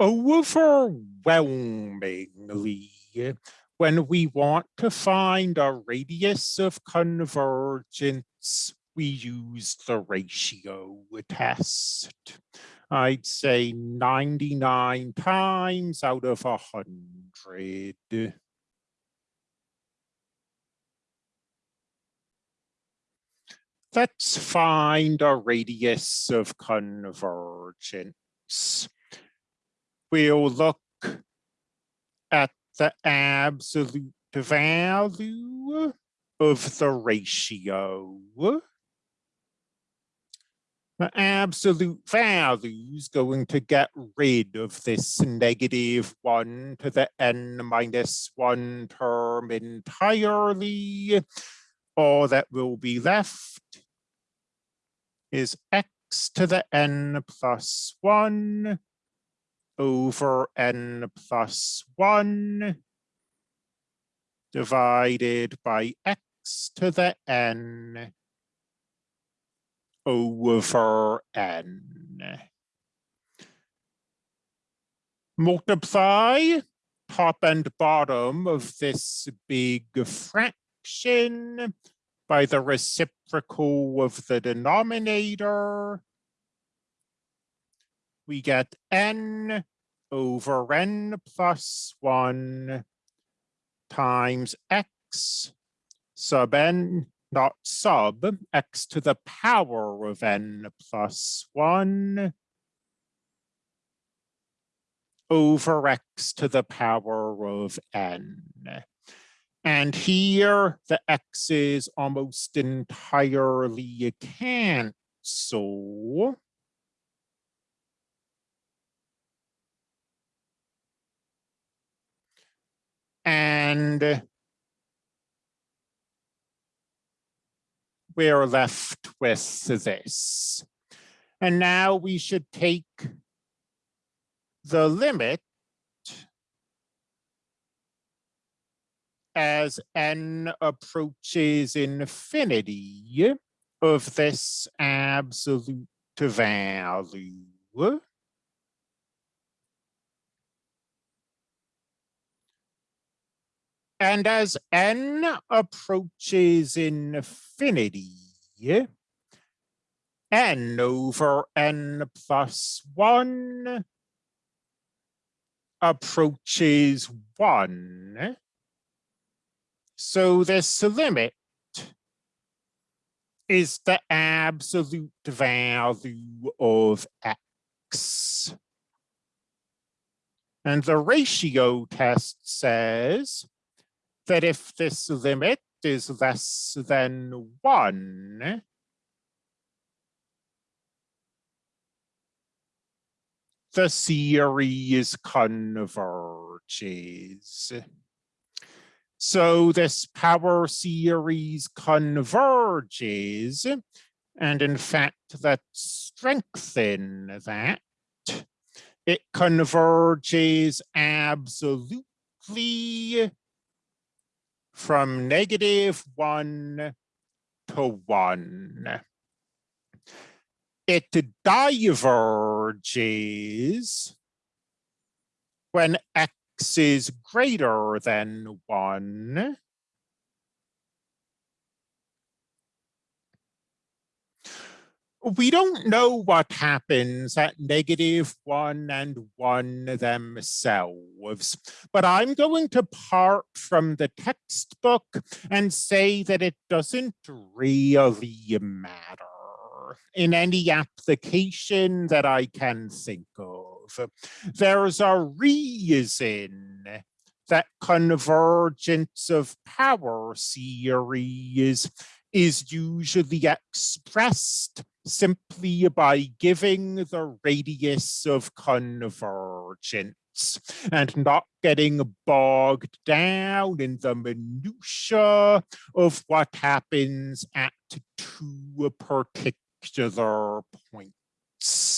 overwhelmingly, when we want to find a radius of convergence, we use the ratio test. I'd say 99 times out of a 100. Let's find a radius of convergence. We'll look at the absolute value of the ratio. The absolute value is going to get rid of this negative 1 to the n minus 1 term entirely. All that will be left is x to the n plus 1 over n plus 1 divided by x to the n over n. Multiply top and bottom of this big fraction by the reciprocal of the denominator we get n over n plus 1 times x sub n, not sub, x to the power of n plus 1 over x to the power of n. And here the x's almost entirely cancel. And we're left with this. And now we should take the limit as n approaches infinity of this absolute value. And as n approaches infinity, n over n plus 1 approaches 1. So this limit is the absolute value of x. And the ratio test says that if this limit is less than one, the series converges. So this power series converges, and in fact, let's strengthen that. It converges absolutely from negative one to one. It diverges when x is greater than one we don't know what happens at negative one and one themselves, but I'm going to part from the textbook and say that it doesn't really matter in any application that I can think of. There's a reason that convergence of power series is usually expressed simply by giving the radius of convergence and not getting bogged down in the minutiae of what happens at two particular points.